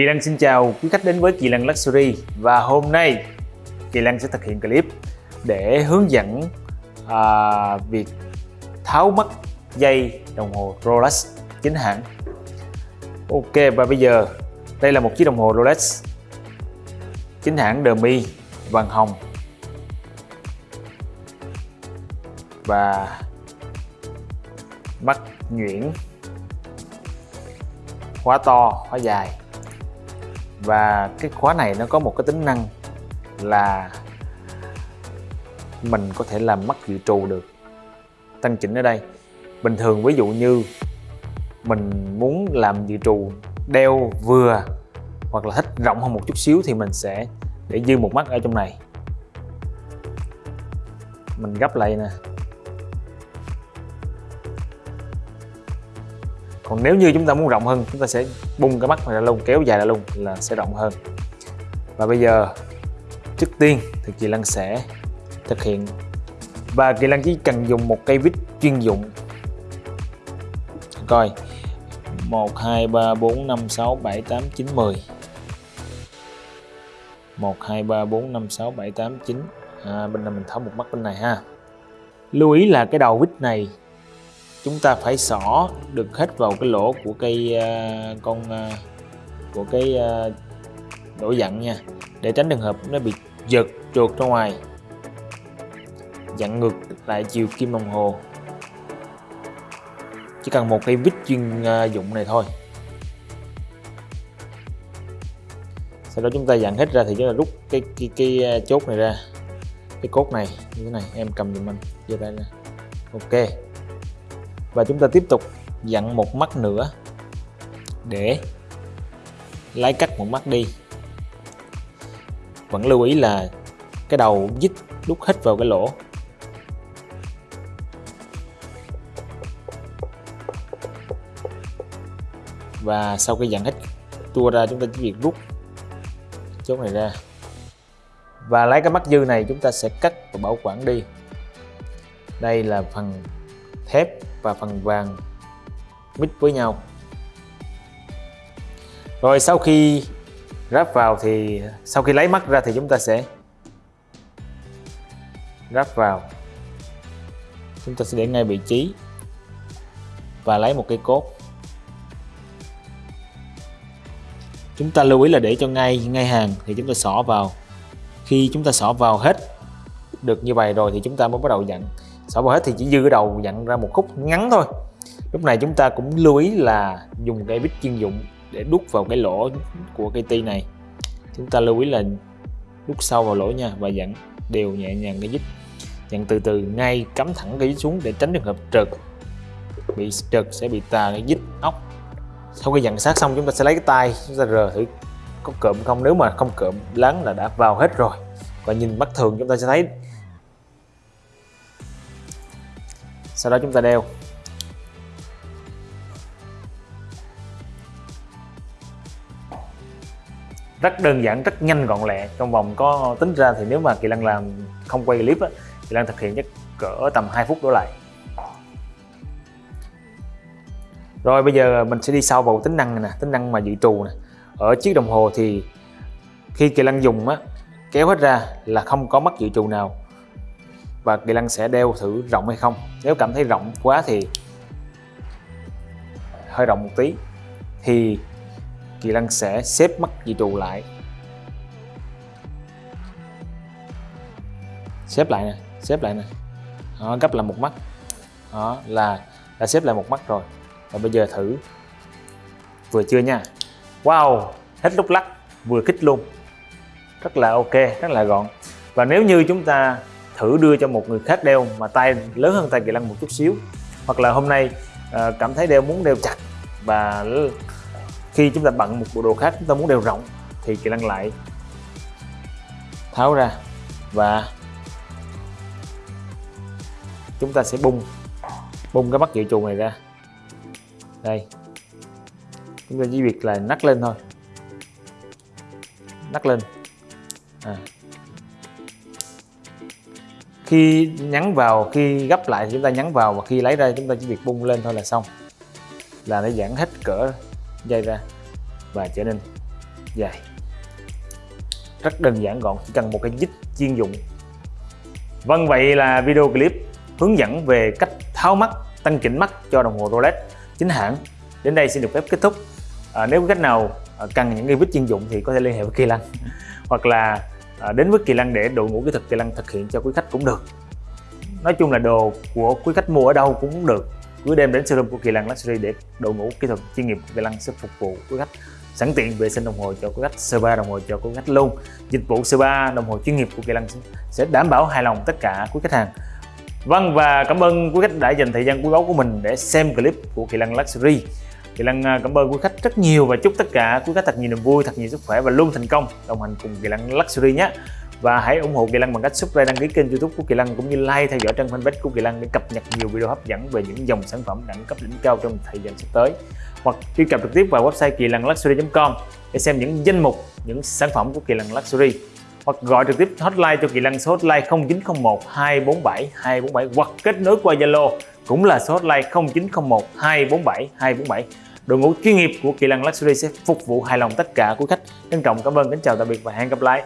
Kỳ Lăng xin chào quý khách đến với Kỳ Lăng Luxury và hôm nay Kỳ Lăng sẽ thực hiện clip để hướng dẫn à, việc tháo mất dây đồng hồ Rolex chính hãng. Ok và bây giờ đây là một chiếc đồng hồ Rolex chính hãng Demi vàng hồng. Và mắt nhuyễn khóa to khóa dài và cái khóa này nó có một cái tính năng là mình có thể làm mắt dự trù được, tăng chỉnh ở đây. Bình thường ví dụ như mình muốn làm dự trù đeo vừa hoặc là thích rộng hơn một chút xíu thì mình sẽ để dư một mắt ở trong này. Mình gấp lại nè. Còn nếu như chúng ta muốn rộng hơn chúng ta sẽ bung cái mắt này ra luôn kéo dài ra luôn là sẽ rộng hơn. Và bây giờ trước tiên thì chị Lan sẽ thực hiện. Và kỳ Lan chỉ cần dùng một cây vít chuyên dụng. Coi 1 2 3 4 5 6 7 8 9 10 1 2 3 4 5 6 7 8 9 à, bên này mình tháo một mắt bên này ha. Lưu ý là cái đầu vít này chúng ta phải xỏ được hết vào cái lỗ của cây uh, con uh, của cái uh, đổ dặn nha. Để tránh trường hợp nó bị giật trượt ra ngoài. Dặn ngược lại chiều kim đồng hồ. Chỉ cần một cây vít chuyên uh, dụng này thôi. Sau đó chúng ta dặn hết ra thì chúng ta rút cái cái, cái chốt này ra. Cái cốt này như thế này em cầm giùm anh giơ tay ra. Ok và chúng ta tiếp tục dặn một mắt nữa để lấy cắt một mắt đi. Vẫn lưu ý là cái đầu dít đút hết vào cái lỗ. Và sau khi dặn hết tua ra, chúng ta chỉ việc rút chốt này ra. Và lấy cái mắt dư này, chúng ta sẽ cắt và bảo quản đi. Đây là phần thép và phần vàng mix với nhau. Rồi sau khi ráp vào thì, sau khi lấy mắt ra thì chúng ta sẽ ráp vào. Chúng ta sẽ để ngay vị trí và lấy một cây cốt. Chúng ta lưu ý là để cho ngay ngay hàng thì chúng ta xỏ vào. Khi chúng ta xỏ vào hết được như vậy rồi thì chúng ta mới bắt đầu dặn xỏ vào hết thì chỉ dư đầu dặn ra một khúc ngắn thôi. Lúc này chúng ta cũng lưu ý là dùng cây bít chuyên dụng để đút vào cái lỗ của cây ti này. Chúng ta lưu ý là đút sâu vào lỗ nha và dặn đều nhẹ nhàng cái dít. Dặn từ từ, ngay cắm thẳng cái dít xuống để tránh trường hợp trượt. Bị trượt sẽ bị tà cái dít ốc. Sau khi dặn sát xong, chúng ta sẽ lấy cái tay, chúng ta rờ thử có cộm không? Nếu mà không cộm lắng là đã vào hết rồi. Và nhìn mắt thường, chúng ta sẽ thấy sau đó chúng ta đeo. Rất đơn giản, rất nhanh gọn lẹ. Trong vòng có tính ra thì nếu mà kỳ lân làm không quay clip á, kỳ lân thực hiện chắc cỡ tầm 2 phút đổ lại. Rồi bây giờ mình sẽ đi sâu vào tính năng này nè, tính năng mà dự trù nè. Ở chiếc đồng hồ thì khi kỳ lân dùng á, kéo hết ra là không có mất dự trù nào và kỳ lân sẽ đeo thử rộng hay không? Nếu cảm thấy rộng quá thì hơi rộng một tí. Thì kỳ lân sẽ xếp mắt dị trù lại. Xếp lại nè xếp lại nè. Đó, gấp là một mắt. Đó là đã xếp lại một mắt rồi. Và bây giờ thử. Vừa chưa nha? Wow hết lúc lắc vừa kích luôn. Rất là ok rất là gọn. Và nếu như chúng ta thử đưa cho một người khác đeo mà tay lớn hơn tay kỳ lân một chút xíu. Hoặc là hôm nay à, cảm thấy đeo muốn đeo chặt và khi chúng ta bận một bộ đồ khác chúng ta muốn đeo rộng thì kỳ lân lại tháo ra và chúng ta sẽ bung bung cái mắt dự trù này ra. Đây. Chúng ta chỉ việc là nắt lên thôi. Nắt lên. À khi nhắn vào khi gấp lại thì chúng ta nhắn vào và khi lấy ra chúng ta chỉ việc bung lên thôi là xong. Là nó giãn hết cỡ dây ra và trở nên dài. Rất đơn giản gọn chỉ cần một cái dít chuyên dụng. Vâng vậy là video clip hướng dẫn về cách tháo mắt tăng chỉnh mắt cho đồng hồ Rolex chính hãng. Đến đây xin được phép kết thúc. À, nếu có cách nào à, cần những cái vít chuyên dụng thì có thể liên hệ với Kỳ Lăng hoặc là à, đến với Kỳ Lăng để đội ngũ kỹ thuật Kỳ Lăng thực hiện cho quý khách cũng được. Nói chung là đồ của quý khách mua ở đâu cũng được. Cứ đem đến showroom của Kỳ Lăng Luxury để đội ngũ kỹ thuật chuyên nghiệp của Kỳ Lăng sẽ phục vụ quý khách. Sẵn tiện vệ sinh đồng hồ cho quý khách spa đồng hồ cho quý khách luôn. Dịch vụ spa đồng hồ chuyên nghiệp của Kỳ Lăng sẽ đảm bảo hài lòng tất cả quý khách hàng. Vâng và cảm ơn quý khách đã dành thời gian quý báu của mình để xem clip của Kỳ Lăng Luxury. Kỳ Lăng à, cảm ơn quý khách rất nhiều và chúc tất cả quý khách thật nhiều niềm vui, thật nhiều sức khỏe và luôn thành công. Đồng hành cùng Kỳ Lăng Luxury nhé. Và hãy ủng hộ Kỳ Lăng bằng cách subscribe đăng ký kênh youtube của Kỳ Lăng cũng như like theo dõi trang fanpage của Kỳ Lăng để cập nhật nhiều video hấp dẫn về những dòng sản phẩm đẳng cấp đỉnh cao trong thời gian sắp tới. Hoặc truy cập trực tiếp vào website kỳ lăng luxury.com để xem những danh mục những sản phẩm của Kỳ Lăng Luxury hoặc gọi trực tiếp hotline cho Kỳ Lăng số hotline 0901 247 247 hoặc kết nối qua Zalo cũng là số hotline 0901 247 247 đội ngũ chuyên nghiệp của Kỳ Lăng Luxury sẽ phục vụ hài lòng tất cả quý khách. Trân trọng, cảm ơn, kính chào, tạm biệt và hẹn gặp lại.